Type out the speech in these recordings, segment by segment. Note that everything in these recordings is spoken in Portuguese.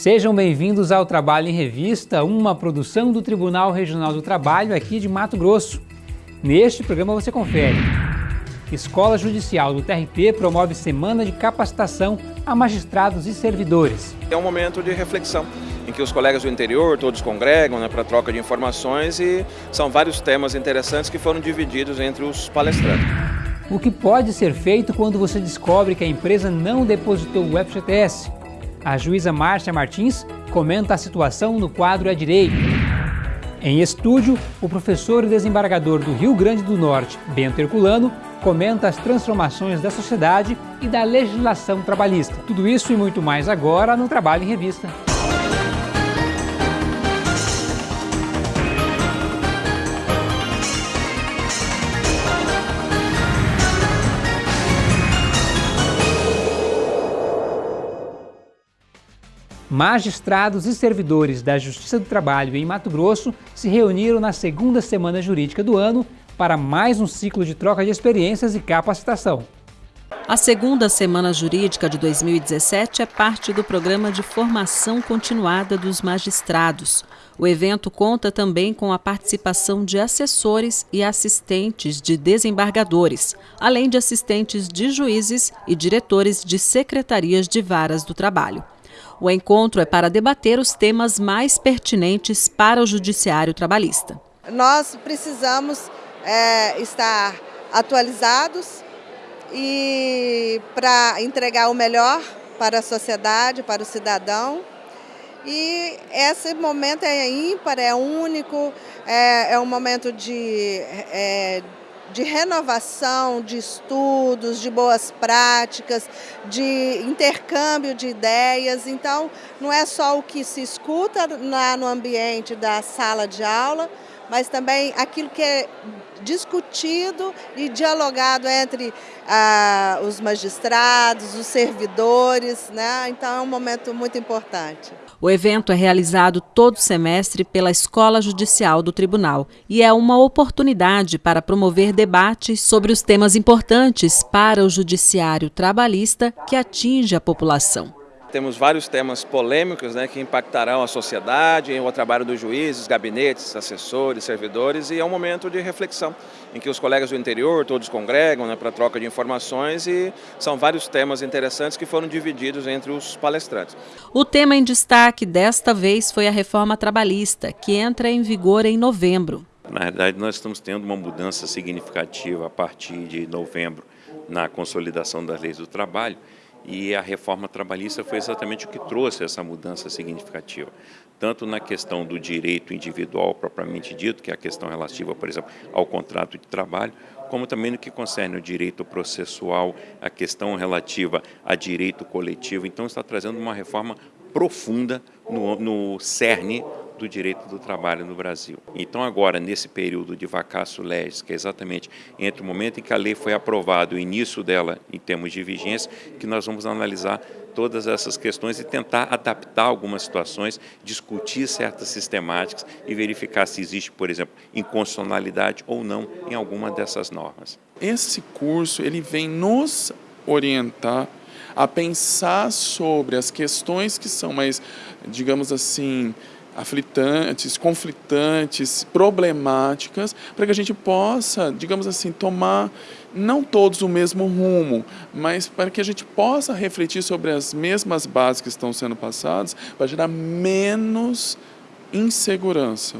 Sejam bem-vindos ao Trabalho em Revista, uma produção do Tribunal Regional do Trabalho aqui de Mato Grosso. Neste programa você confere. Escola Judicial do TRT promove semana de capacitação a magistrados e servidores. É um momento de reflexão em que os colegas do interior todos congregam né, para troca de informações e são vários temas interessantes que foram divididos entre os palestrantes. O que pode ser feito quando você descobre que a empresa não depositou o FGTS? A juíza Márcia Martins comenta a situação no quadro à direita. Em estúdio, o professor e desembargador do Rio Grande do Norte, Bento Herculano, comenta as transformações da sociedade e da legislação trabalhista. Tudo isso e muito mais agora no Trabalho em Revista. Magistrados e servidores da Justiça do Trabalho em Mato Grosso se reuniram na segunda semana jurídica do ano para mais um ciclo de troca de experiências e capacitação. A segunda semana jurídica de 2017 é parte do programa de formação continuada dos magistrados. O evento conta também com a participação de assessores e assistentes de desembargadores, além de assistentes de juízes e diretores de secretarias de varas do trabalho. O encontro é para debater os temas mais pertinentes para o judiciário trabalhista. Nós precisamos é, estar atualizados e para entregar o melhor para a sociedade, para o cidadão. E esse momento é ímpar, é único, é, é um momento de, é, de renovação de estudos, de boas práticas, de intercâmbio de ideias. Então, não é só o que se escuta lá no ambiente da sala de aula, mas também aquilo que é discutido e dialogado entre ah, os magistrados, os servidores, né? então é um momento muito importante. O evento é realizado todo semestre pela Escola Judicial do Tribunal e é uma oportunidade para promover debates sobre os temas importantes para o judiciário trabalhista que atinge a população. Temos vários temas polêmicos né, que impactarão a sociedade, o trabalho dos juízes, gabinetes, assessores, servidores, e é um momento de reflexão em que os colegas do interior todos congregam né, para troca de informações e são vários temas interessantes que foram divididos entre os palestrantes. O tema em destaque desta vez foi a reforma trabalhista, que entra em vigor em novembro. Na verdade, nós estamos tendo uma mudança significativa a partir de novembro na consolidação das leis do trabalho e a reforma trabalhista foi exatamente o que trouxe essa mudança significativa, tanto na questão do direito individual propriamente dito, que é a questão relativa, por exemplo, ao contrato de trabalho, como também no que concerne o direito processual, a questão relativa a direito coletivo. Então está trazendo uma reforma profunda no, no cerne do direito do trabalho no Brasil. Então agora, nesse período de vacácio legis, que é exatamente entre o momento em que a lei foi aprovada e o início dela em termos de vigência, que nós vamos analisar todas essas questões e tentar adaptar algumas situações, discutir certas sistemáticas e verificar se existe, por exemplo, inconstitucionalidade ou não em alguma dessas normas. Esse curso ele vem nos orientar a pensar sobre as questões que são mais, digamos assim, aflitantes, conflitantes, problemáticas, para que a gente possa, digamos assim, tomar não todos o mesmo rumo, mas para que a gente possa refletir sobre as mesmas bases que estão sendo passadas, para gerar menos insegurança,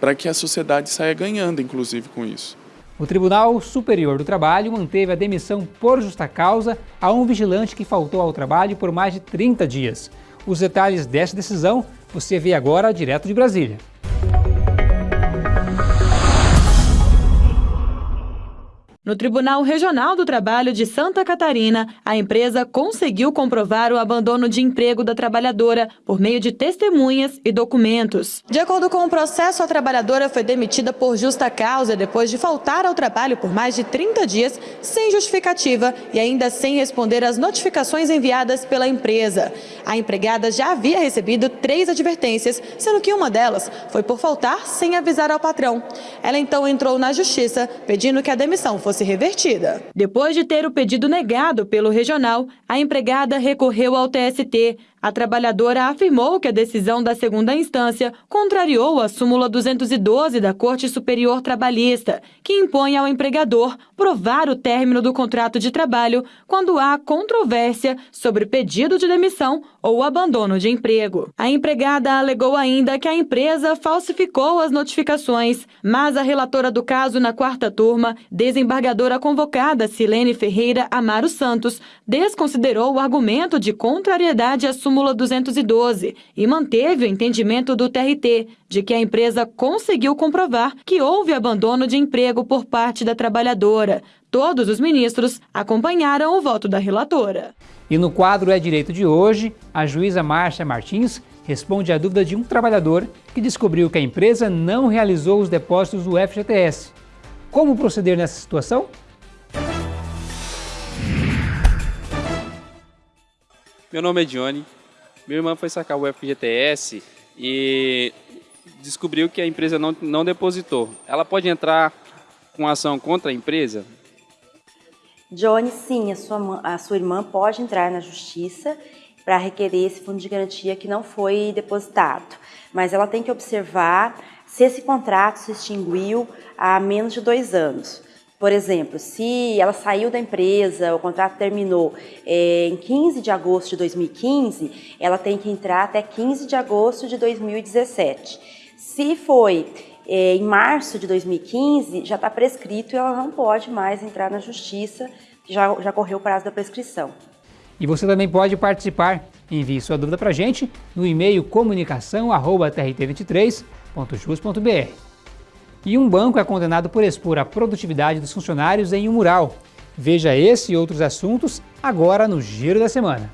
para que a sociedade saia ganhando, inclusive, com isso. O Tribunal Superior do Trabalho manteve a demissão por justa causa a um vigilante que faltou ao trabalho por mais de 30 dias. Os detalhes desta decisão você vê agora direto de Brasília. No Tribunal Regional do Trabalho de Santa Catarina, a empresa conseguiu comprovar o abandono de emprego da trabalhadora por meio de testemunhas e documentos. De acordo com o processo, a trabalhadora foi demitida por justa causa depois de faltar ao trabalho por mais de 30 dias sem justificativa e ainda sem responder às notificações enviadas pela empresa. A empregada já havia recebido três advertências, sendo que uma delas foi por faltar sem avisar ao patrão. Ela então entrou na justiça pedindo que a demissão fosse fosse revertida. Depois de ter o pedido negado pelo regional, a empregada recorreu ao TST. A trabalhadora afirmou que a decisão da segunda instância contrariou a súmula 212 da Corte Superior Trabalhista, que impõe ao empregador provar o término do contrato de trabalho quando há controvérsia sobre pedido de demissão ou abandono de emprego. A empregada alegou ainda que a empresa falsificou as notificações, mas a relatora do caso na quarta turma, desembargadora convocada Silene Ferreira Amaro Santos, desconsiderou o argumento de contrariedade à súmula 212 e manteve o entendimento do TRT de que a empresa conseguiu comprovar que houve abandono de emprego por parte da trabalhadora. Todos os ministros acompanharam o voto da relatora. E no quadro É Direito de hoje, a juíza Márcia Martins responde à dúvida de um trabalhador que descobriu que a empresa não realizou os depósitos do FGTS. Como proceder nessa situação? Meu nome é Johnny. Minha irmã foi sacar o FGTS e descobriu que a empresa não, não depositou. Ela pode entrar com ação contra a empresa? Johnny, sim, a sua, a sua irmã pode entrar na justiça para requerer esse fundo de garantia que não foi depositado. Mas ela tem que observar se esse contrato se extinguiu há menos de dois anos. Por exemplo, se ela saiu da empresa, o contrato terminou é, em 15 de agosto de 2015, ela tem que entrar até 15 de agosto de 2017. Se foi é, em março de 2015, já está prescrito e ela não pode mais entrar na justiça, já, já correu o prazo da prescrição. E você também pode participar. Envie sua dúvida para a gente no e-mail comunicação.trt23.jus.br. E um banco é condenado por expor a produtividade dos funcionários em um mural. Veja esse e outros assuntos agora no Giro da Semana.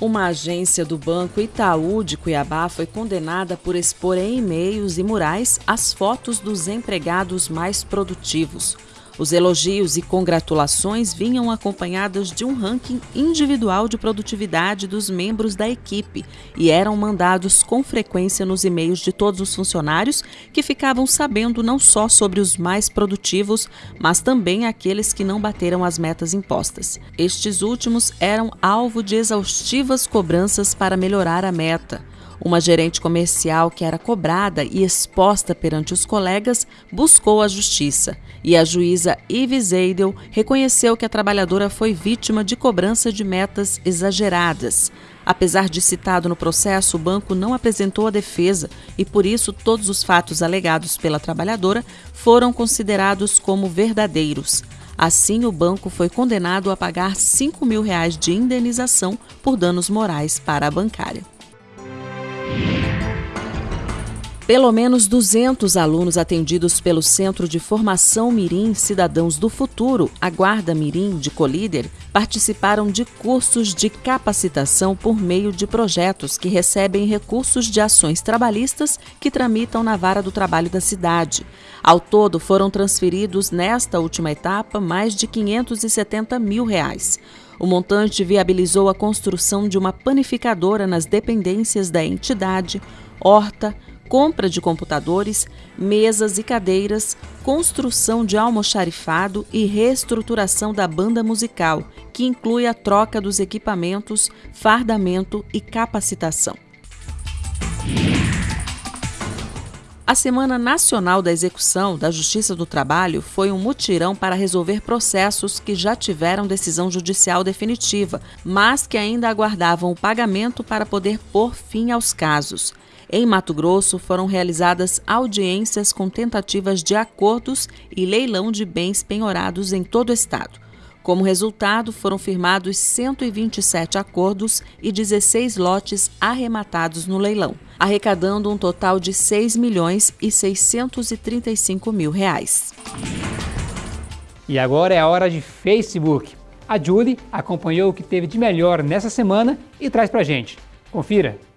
Uma agência do Banco Itaú de Cuiabá foi condenada por expor em e-mails e murais as fotos dos empregados mais produtivos. Os elogios e congratulações vinham acompanhados de um ranking individual de produtividade dos membros da equipe e eram mandados com frequência nos e-mails de todos os funcionários que ficavam sabendo não só sobre os mais produtivos, mas também aqueles que não bateram as metas impostas. Estes últimos eram alvo de exaustivas cobranças para melhorar a meta. Uma gerente comercial que era cobrada e exposta perante os colegas buscou a justiça e a juíza Yves Eidel reconheceu que a trabalhadora foi vítima de cobrança de metas exageradas. Apesar de citado no processo, o banco não apresentou a defesa e, por isso, todos os fatos alegados pela trabalhadora foram considerados como verdadeiros. Assim, o banco foi condenado a pagar 5 mil reais de indenização por danos morais para a bancária. Pelo menos 200 alunos atendidos pelo Centro de Formação Mirim Cidadãos do Futuro, a Guarda Mirim de Colíder, participaram de cursos de capacitação por meio de projetos que recebem recursos de ações trabalhistas que tramitam na vara do trabalho da cidade. Ao todo, foram transferidos nesta última etapa mais de 570 mil reais. O montante viabilizou a construção de uma panificadora nas dependências da entidade, horta, compra de computadores, mesas e cadeiras, construção de almoxarifado e reestruturação da banda musical, que inclui a troca dos equipamentos, fardamento e capacitação. A Semana Nacional da Execução da Justiça do Trabalho foi um mutirão para resolver processos que já tiveram decisão judicial definitiva, mas que ainda aguardavam o pagamento para poder pôr fim aos casos. Em Mato Grosso, foram realizadas audiências com tentativas de acordos e leilão de bens penhorados em todo o estado. Como resultado, foram firmados 127 acordos e 16 lotes arrematados no leilão, arrecadando um total de 6 milhões e 635 mil reais. E agora é a hora de Facebook. A Julie acompanhou o que teve de melhor nessa semana e traz pra gente. Confira!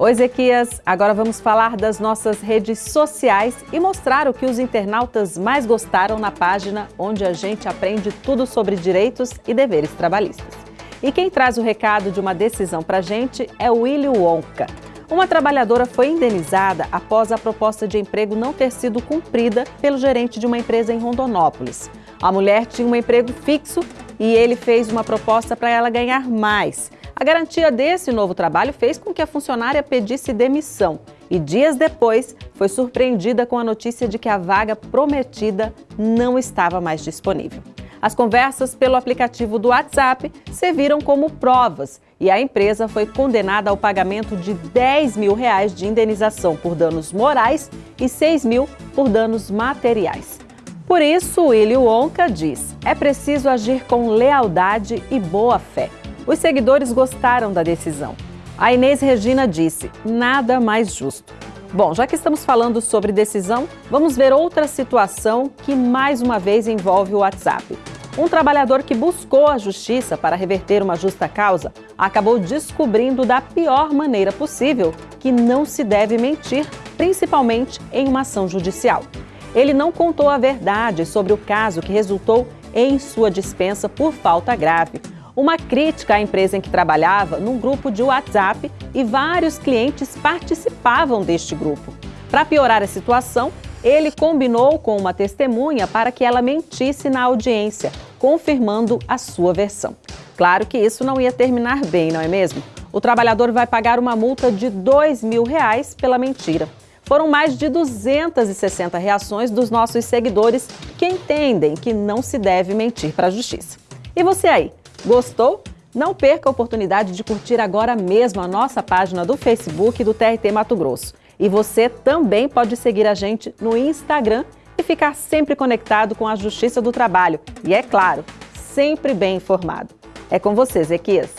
Oi, Ezequias. Agora vamos falar das nossas redes sociais e mostrar o que os internautas mais gostaram na página onde a gente aprende tudo sobre direitos e deveres trabalhistas. E quem traz o recado de uma decisão para a gente é o Willy Wonka. Uma trabalhadora foi indenizada após a proposta de emprego não ter sido cumprida pelo gerente de uma empresa em Rondonópolis. A mulher tinha um emprego fixo e ele fez uma proposta para ela ganhar mais. A garantia desse novo trabalho fez com que a funcionária pedisse demissão e dias depois foi surpreendida com a notícia de que a vaga prometida não estava mais disponível. As conversas pelo aplicativo do WhatsApp serviram como provas e a empresa foi condenada ao pagamento de 10 mil reais de indenização por danos morais e 6 mil por danos materiais. Por isso, Willy Wonka diz: é preciso agir com lealdade e boa fé. Os seguidores gostaram da decisão. A Inês Regina disse: nada mais justo. Bom, já que estamos falando sobre decisão, vamos ver outra situação que mais uma vez envolve o WhatsApp. Um trabalhador que buscou a justiça para reverter uma justa causa acabou descobrindo da pior maneira possível que não se deve mentir, principalmente em uma ação judicial. Ele não contou a verdade sobre o caso que resultou em sua dispensa por falta grave. Uma crítica à empresa em que trabalhava num grupo de WhatsApp e vários clientes participavam deste grupo. Para piorar a situação, ele combinou com uma testemunha para que ela mentisse na audiência, confirmando a sua versão. Claro que isso não ia terminar bem, não é mesmo? O trabalhador vai pagar uma multa de dois mil reais pela mentira. Foram mais de 260 reações dos nossos seguidores que entendem que não se deve mentir para a justiça. E você aí, gostou? Não perca a oportunidade de curtir agora mesmo a nossa página do Facebook do TRT Mato Grosso. E você também pode seguir a gente no Instagram e ficar sempre conectado com a Justiça do Trabalho. E é claro, sempre bem informado. É com você, Zequias.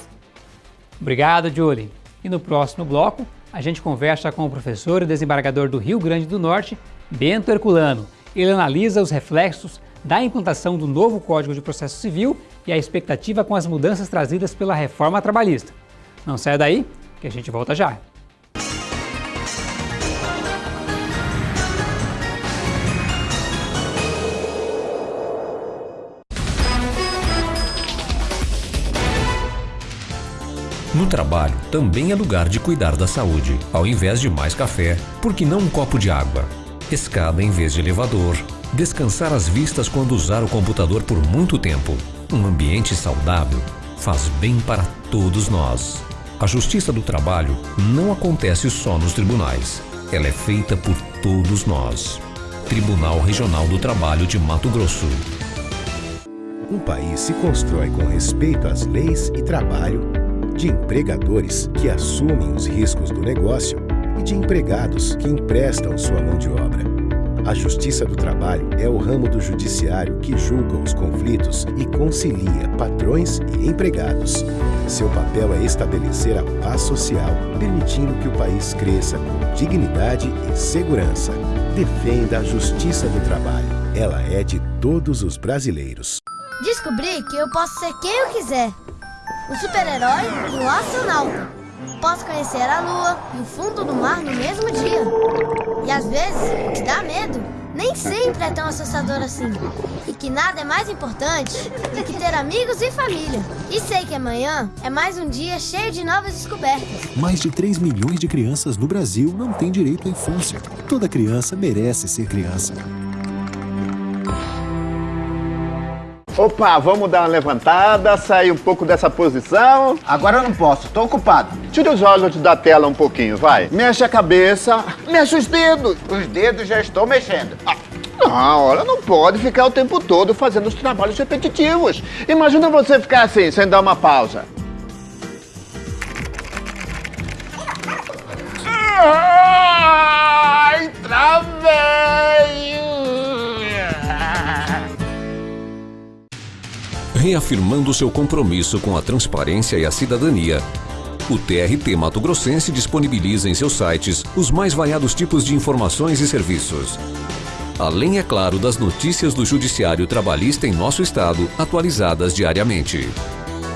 Obrigado, Julie. E no próximo bloco, a gente conversa com o professor e desembargador do Rio Grande do Norte, Bento Herculano. Ele analisa os reflexos da implantação do novo Código de Processo Civil e a expectativa com as mudanças trazidas pela reforma trabalhista. Não saia daí, que a gente volta já. No trabalho também é lugar de cuidar da saúde. Ao invés de mais café, por que não um copo de água? Escada em vez de elevador. Descansar as vistas quando usar o computador por muito tempo. Um ambiente saudável faz bem para todos nós. A justiça do trabalho não acontece só nos tribunais. Ela é feita por todos nós. Tribunal Regional do Trabalho de Mato Grosso. Um país se constrói com respeito às leis e trabalho de empregadores que assumem os riscos do negócio e de empregados que emprestam sua mão de obra. A Justiça do Trabalho é o ramo do judiciário que julga os conflitos e concilia patrões e empregados. Seu papel é estabelecer a paz social, permitindo que o país cresça com dignidade e segurança. Defenda a Justiça do Trabalho. Ela é de todos os brasileiros. Descobri que eu posso ser quem eu quiser o super-herói e astronauta. Posso conhecer a lua e o fundo do mar no mesmo dia. E às vezes, o que dá medo nem sempre é tão assustador assim. E que nada é mais importante do que ter amigos e família. E sei que amanhã é mais um dia cheio de novas descobertas. Mais de 3 milhões de crianças no Brasil não têm direito à infância. Toda criança merece ser criança. Opa, vamos dar uma levantada, sair um pouco dessa posição. Agora eu não posso, tô ocupado. Tira os olhos da tela um pouquinho, vai. Mexe a cabeça, mexe os dedos. Os dedos já estou mexendo. Ah. Não, olha, não pode ficar o tempo todo fazendo os trabalhos repetitivos. Imagina você ficar assim, sem dar uma pausa. Ai, travei! Reafirmando seu compromisso com a transparência e a cidadania. O TRT Mato Grossense disponibiliza em seus sites os mais variados tipos de informações e serviços. Além, é claro, das notícias do Judiciário Trabalhista em nosso estado, atualizadas diariamente.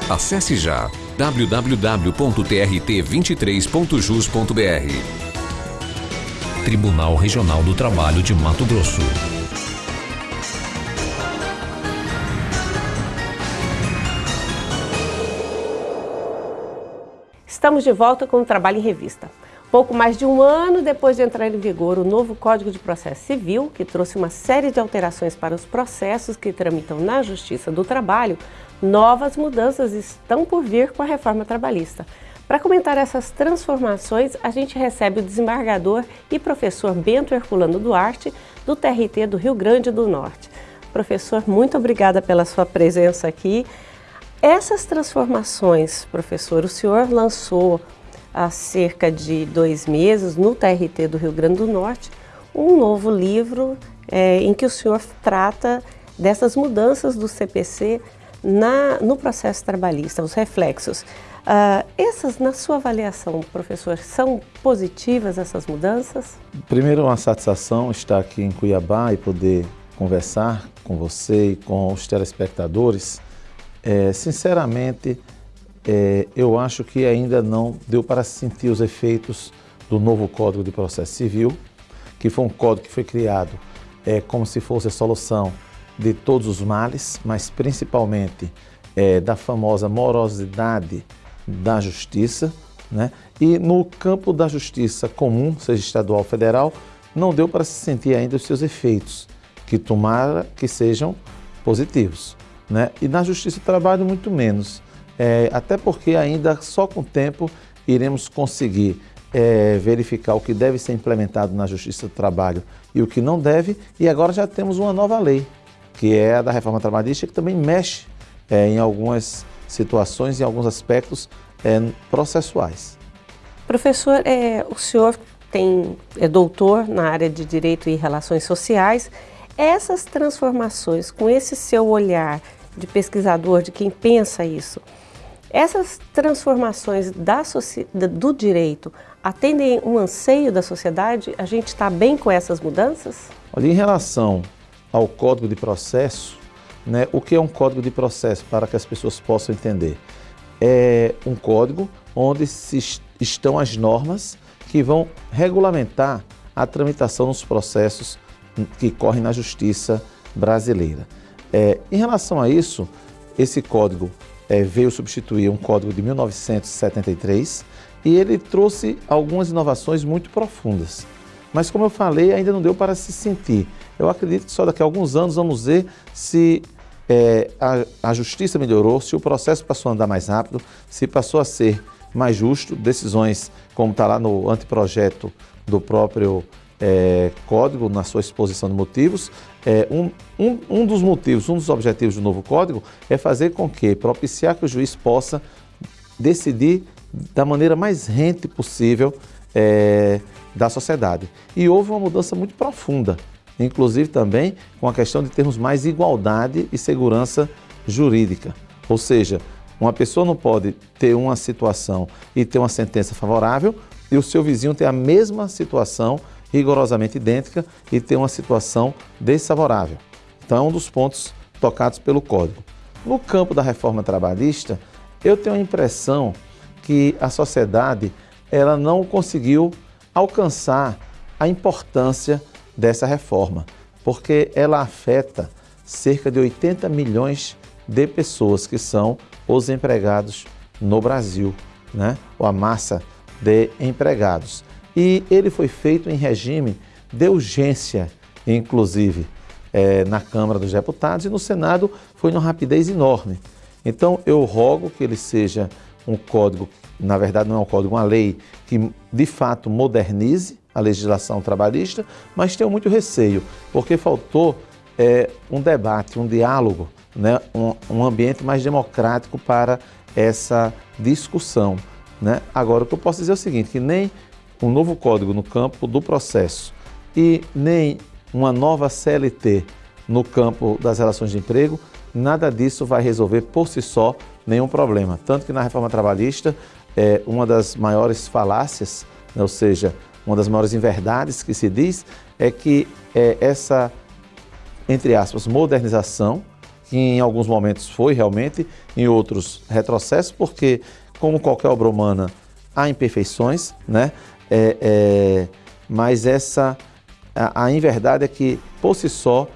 Acesse já www.trt23.jus.br. Tribunal Regional do Trabalho de Mato Grosso. Estamos de volta com o Trabalho em Revista. Pouco mais de um ano depois de entrar em vigor o novo Código de Processo Civil, que trouxe uma série de alterações para os processos que tramitam na Justiça do Trabalho, novas mudanças estão por vir com a reforma trabalhista. Para comentar essas transformações, a gente recebe o desembargador e professor Bento Herculano Duarte, do TRT do Rio Grande do Norte. Professor, muito obrigada pela sua presença aqui. Essas transformações, professor, o senhor lançou há cerca de dois meses, no TRT do Rio Grande do Norte, um novo livro é, em que o senhor trata dessas mudanças do CPC na, no processo trabalhista, os reflexos. Uh, essas, na sua avaliação, professor, são positivas essas mudanças? Primeiro, uma satisfação estar aqui em Cuiabá e poder conversar com você e com os telespectadores. É, sinceramente, é, eu acho que ainda não deu para sentir os efeitos do novo Código de Processo Civil, que foi um código que foi criado é, como se fosse a solução de todos os males, mas principalmente é, da famosa morosidade da justiça, né? e no campo da justiça comum, seja estadual ou federal, não deu para se sentir ainda os seus efeitos, que tomara que sejam positivos. Né? E na justiça do trabalho, muito menos, é, até porque ainda só com o tempo iremos conseguir é, verificar o que deve ser implementado na justiça do trabalho e o que não deve, e agora já temos uma nova lei, que é a da reforma trabalhista, que também mexe é, em algumas situações e alguns aspectos é, processuais. Professor, é, o senhor tem, é doutor na área de Direito e Relações Sociais. Essas transformações, com esse seu olhar de pesquisador, de quem pensa isso, essas transformações da, do direito atendem um anseio da sociedade? A gente está bem com essas mudanças? Olha, em relação ao Código de Processo, né, o que é um Código de Processo, para que as pessoas possam entender? É um código onde se, estão as normas que vão regulamentar a tramitação dos processos que correm na justiça brasileira. É, em relação a isso, esse código é, veio substituir um código de 1973 e ele trouxe algumas inovações muito profundas. Mas como eu falei, ainda não deu para se sentir. Eu acredito que só daqui a alguns anos vamos ver se é, a, a justiça melhorou, se o processo passou a andar mais rápido, se passou a ser mais justo, decisões como está lá no anteprojeto do próprio é, código, na sua exposição de motivos. É, um, um, um dos motivos, um dos objetivos do novo código é fazer com que, propiciar que o juiz possa decidir da maneira mais rente possível é, da sociedade. E houve uma mudança muito profunda inclusive também com a questão de termos mais igualdade e segurança jurídica. Ou seja, uma pessoa não pode ter uma situação e ter uma sentença favorável e o seu vizinho ter a mesma situação rigorosamente idêntica e ter uma situação desfavorável. Então é um dos pontos tocados pelo Código. No campo da reforma trabalhista, eu tenho a impressão que a sociedade ela não conseguiu alcançar a importância dessa reforma, porque ela afeta cerca de 80 milhões de pessoas que são os empregados no Brasil, né? ou a massa de empregados. E ele foi feito em regime de urgência, inclusive, é, na Câmara dos Deputados e no Senado foi numa rapidez enorme. Então eu rogo que ele seja um código, na verdade não é um código, uma lei que de fato modernize a legislação trabalhista, mas tenho muito receio, porque faltou é, um debate, um diálogo, né, um, um, ambiente mais democrático para essa discussão. Né? Agora, o que eu posso dizer é o seguinte, que nem um novo código no campo do processo e nem uma nova CLT no campo das relações de emprego, nada disso vai resolver por si só nenhum problema. Tanto que na reforma trabalhista, é, uma das maiores falácias, né, ou seja, uma das maiores inverdades que se diz é que é, essa, entre aspas, modernização, que em alguns momentos foi realmente, em outros retrocesso, porque, como qualquer obra humana, há imperfeições, né? É, é, mas essa, a, a inverdade é que, por si só,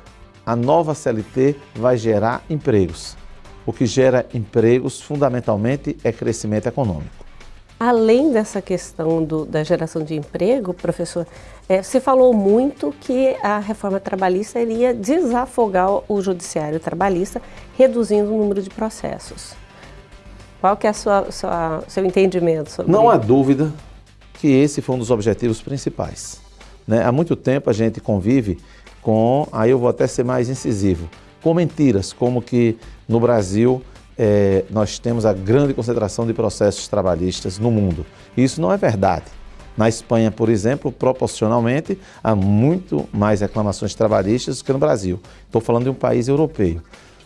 a nova CLT vai gerar empregos. O que gera empregos, fundamentalmente, é crescimento econômico. Além dessa questão do, da geração de emprego, professor, é, você falou muito que a reforma trabalhista iria desafogar o judiciário trabalhista, reduzindo o número de processos. Qual que é o seu entendimento sobre Não há dúvida que esse foi um dos objetivos principais. Né? Há muito tempo a gente convive com, aí eu vou até ser mais incisivo, com mentiras, como que no Brasil é, nós temos a grande concentração de processos trabalhistas no mundo. Isso não é verdade. Na Espanha, por exemplo, proporcionalmente, há muito mais reclamações trabalhistas do que no Brasil. Estou falando de um país europeu.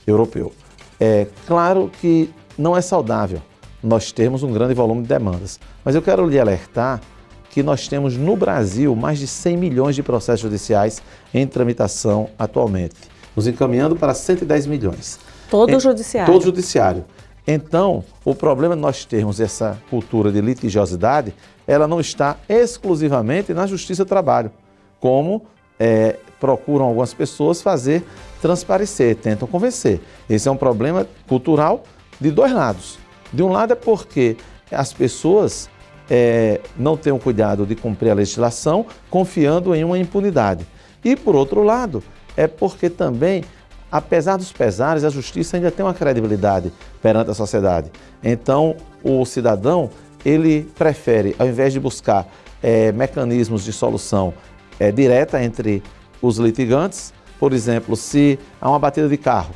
europeu. É claro que não é saudável nós termos um grande volume de demandas, mas eu quero lhe alertar que nós temos no Brasil mais de 100 milhões de processos judiciais em tramitação atualmente, nos encaminhando para 110 milhões. Todo o judiciário. Todo judiciário. Então, o problema de nós termos essa cultura de litigiosidade, ela não está exclusivamente na Justiça do Trabalho, como é, procuram algumas pessoas fazer transparecer, tentam convencer. Esse é um problema cultural de dois lados. De um lado é porque as pessoas é, não têm o cuidado de cumprir a legislação, confiando em uma impunidade. E, por outro lado, é porque também apesar dos pesares, a justiça ainda tem uma credibilidade perante a sociedade. Então, o cidadão, ele prefere, ao invés de buscar é, mecanismos de solução é, direta entre os litigantes, por exemplo, se há uma batida de carro,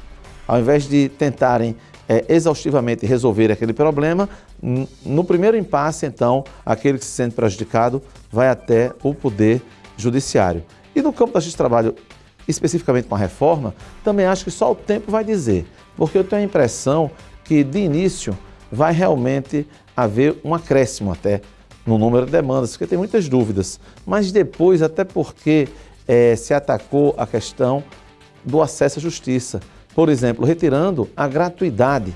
ao invés de tentarem é, exaustivamente resolver aquele problema, no primeiro impasse, então, aquele que se sente prejudicado vai até o poder judiciário. E no campo da justiça de trabalho especificamente com a reforma, também acho que só o tempo vai dizer, porque eu tenho a impressão que de início vai realmente haver um acréscimo até no número de demandas, porque tem muitas dúvidas, mas depois, até porque é, se atacou a questão do acesso à justiça, por exemplo, retirando a gratuidade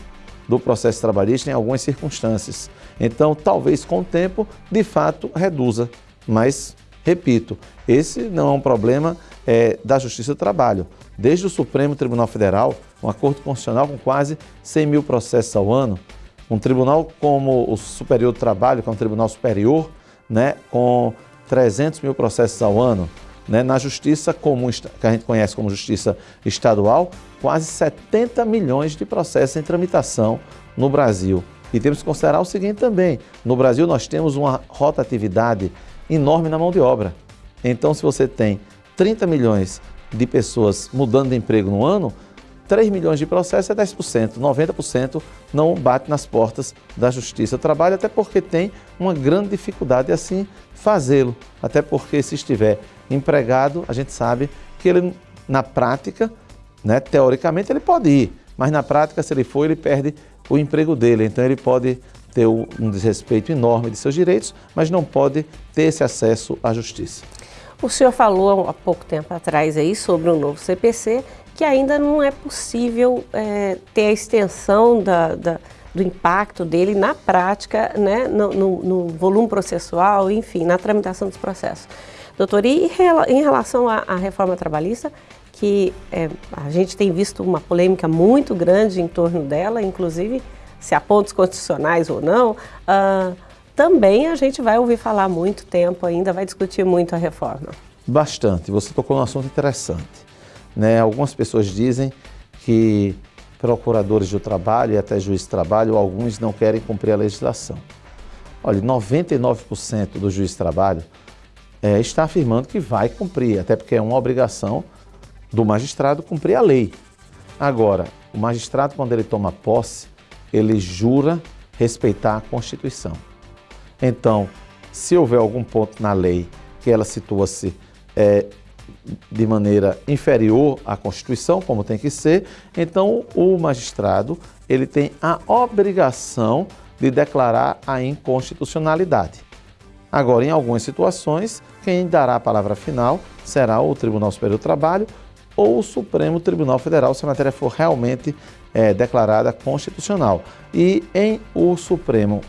do processo trabalhista em algumas circunstâncias. Então, talvez com o tempo, de fato, reduza, mas repito, esse não é um problema é, da Justiça do Trabalho. Desde o Supremo Tribunal Federal, um acordo constitucional com quase 100 mil processos ao ano, um tribunal como o Superior do Trabalho, que é um tribunal superior, né, com 300 mil processos ao ano, né, na justiça comum, que a gente conhece como justiça estadual, quase 70 milhões de processos em tramitação no Brasil. E temos que considerar o seguinte também: no Brasil nós temos uma rotatividade enorme na mão de obra. Então, se você tem 30 milhões de pessoas mudando de emprego no ano, 3 milhões de processos é 10%, 90% não bate nas portas da Justiça do Trabalho, até porque tem uma grande dificuldade assim fazê-lo. Até porque se estiver empregado, a gente sabe que ele na prática, né, teoricamente ele pode ir, mas na prática se ele for, ele perde o emprego dele, então ele pode ter um desrespeito enorme de seus direitos, mas não pode ter esse acesso à justiça. O senhor falou há pouco tempo atrás aí sobre o novo CPC, que ainda não é possível é, ter a extensão da, da, do impacto dele na prática, né, no, no, no, volume processual, enfim, na tramitação dos processos. Doutor, e em relação à, à reforma trabalhista, que é, a gente tem visto uma polêmica muito grande em torno dela, inclusive se há pontos constitucionais ou não, uh, também a gente vai ouvir falar muito tempo ainda, vai discutir muito a reforma. Bastante. Você tocou num assunto interessante. Né? Algumas pessoas dizem que procuradores do trabalho e até juízes de trabalho, alguns não querem cumprir a legislação. Olha, 99% do juiz de trabalho é, está afirmando que vai cumprir, até porque é uma obrigação do magistrado cumprir a lei. Agora, o magistrado, quando ele toma posse, ele jura respeitar a Constituição. Então, se houver algum ponto na lei que ela situa-se é, de maneira inferior à Constituição, como tem que ser, então o magistrado ele tem a obrigação de declarar a inconstitucionalidade. Agora, em algumas situações, quem dará a palavra final será o Tribunal Superior do Trabalho ou o Supremo Tribunal Federal, se a matéria for realmente é, declarada constitucional. E em o Supremo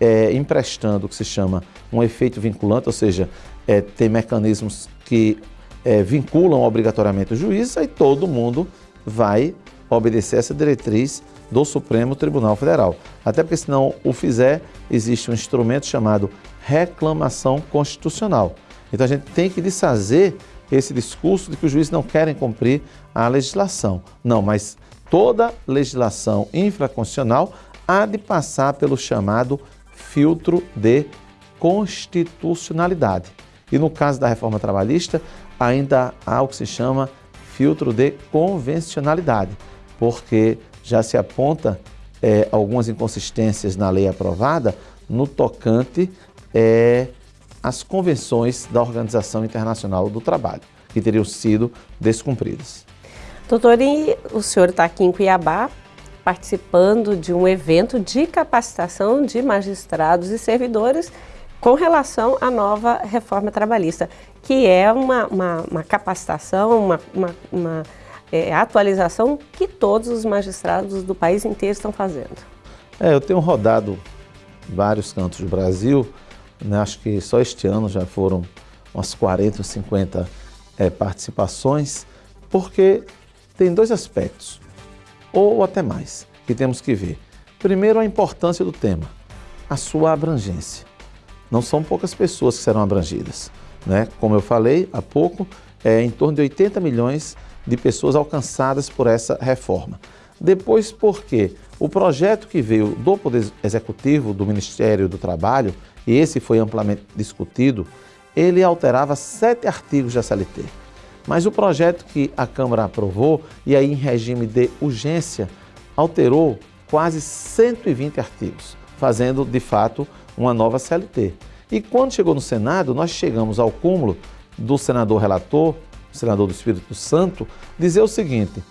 é, emprestando o que se chama um efeito vinculante, ou seja, é, tem mecanismos que é, vinculam obrigatoriamente o juiz, aí todo mundo vai obedecer essa diretriz do Supremo Tribunal Federal. Até porque, se não o fizer, existe um instrumento chamado reclamação constitucional. Então, a gente tem que desfazer esse discurso de que os juízes não querem cumprir a legislação. Não, mas toda legislação infraconstitucional há de passar pelo chamado filtro de constitucionalidade. E no caso da reforma trabalhista, ainda há o que se chama filtro de convencionalidade, porque já se aponta é, algumas inconsistências na lei aprovada no tocante é, às convenções da Organização Internacional do Trabalho, que teriam sido descumpridas. Doutor, e o senhor está aqui em Cuiabá participando de um evento de capacitação de magistrados e servidores com relação à nova reforma trabalhista, que é uma, uma, uma capacitação, uma, uma, é, atualização que todos os magistrados do país inteiro estão fazendo. É, eu tenho rodado vários cantos do Brasil, né, acho que só este ano já foram umas 40 ou 50 é, participações, porque tem dois aspectos, ou até mais, que temos que ver. Primeiro, a importância do tema, a sua abrangência. Não são poucas pessoas que serão abrangidas. Né? Como eu falei há pouco, é em torno de 80 milhões de pessoas alcançadas por essa reforma. Depois, porque o projeto que veio do Poder Executivo, do Ministério do Trabalho, e esse foi amplamente discutido, ele alterava sete artigos da CLT. Mas o projeto que a Câmara aprovou, e aí em regime de urgência, alterou quase 120 artigos, fazendo de fato uma nova CLT. E quando chegou no Senado, nós chegamos ao cúmulo do senador relator, senador do Espírito Santo, dizer o seguinte: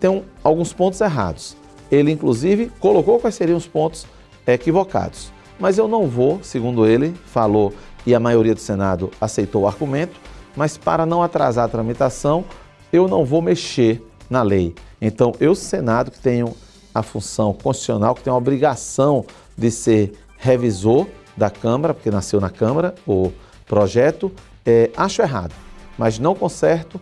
tem um, alguns pontos errados. Ele, inclusive, colocou quais seriam os pontos equivocados. Mas eu não vou, segundo ele, falou e a maioria do Senado aceitou o argumento, mas para não atrasar a tramitação, eu não vou mexer na lei. Então, eu, Senado, que tenho a função constitucional, que tenho a obrigação de ser revisor da Câmara, porque nasceu na Câmara o projeto, é, acho errado, mas não conserto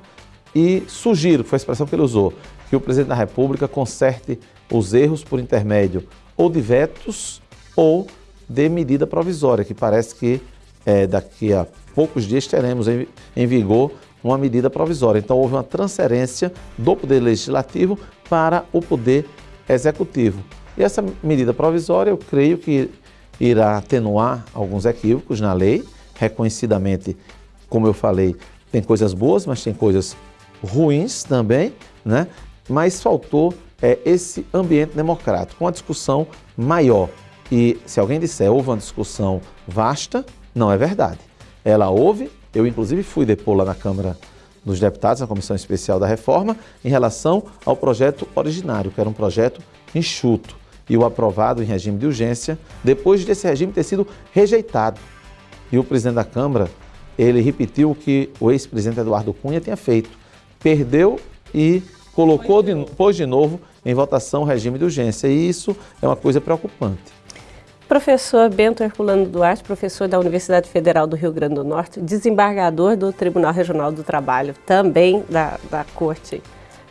e sugiro, foi a expressão que ele usou, que o presidente da República conserte os erros por intermédio ou de vetos ou de medida provisória, que parece que é, daqui a poucos dias teremos em, em vigor uma medida provisória. Então houve uma transferência do Poder Legislativo para o Poder Executivo. E essa medida provisória, eu creio que irá atenuar alguns equívocos na lei, reconhecidamente, como eu falei, tem coisas boas, mas tem coisas ruins também, né? Mas faltou é, esse ambiente democrático, uma discussão maior. E se alguém disser houve uma discussão vasta, não é verdade. Ela houve, eu inclusive fui depor lá na Câmara dos Deputados, na Comissão Especial da Reforma, em relação ao projeto originário, que era um projeto enxuto e o aprovado em regime de urgência, depois desse regime ter sido rejeitado. E o presidente da Câmara, ele repetiu o que o ex-presidente Eduardo Cunha tinha feito. Perdeu e colocou, de, pôs de novo em votação o regime de urgência. E isso é uma coisa preocupante. Professor Bento Herculano Duarte, professor da Universidade Federal do Rio Grande do Norte, desembargador do Tribunal Regional do Trabalho, também da, da Corte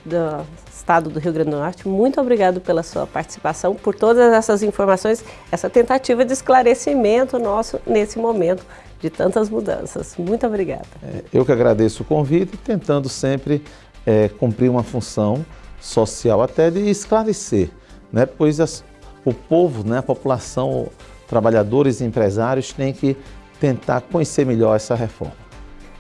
do Estado do Rio Grande do Norte. Muito obrigado pela sua participação, por todas essas informações, essa tentativa de esclarecimento nosso nesse momento de tantas mudanças. Muito obrigada. É, eu que agradeço o convite, tentando sempre é, cumprir uma função social, até de esclarecer, né? pois as, o povo, né, a população, trabalhadores e empresários têm que tentar conhecer melhor essa reforma.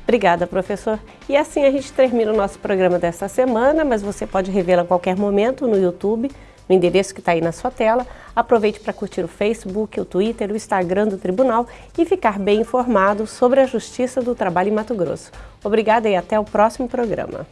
Obrigada, professor. E assim a gente termina o nosso programa desta semana, mas você pode revê-lo a qualquer momento no YouTube, no endereço que está aí na sua tela. Aproveite para curtir o Facebook, o Twitter, o Instagram do Tribunal e ficar bem informado sobre a Justiça do Trabalho em Mato Grosso. Obrigada e até o próximo programa.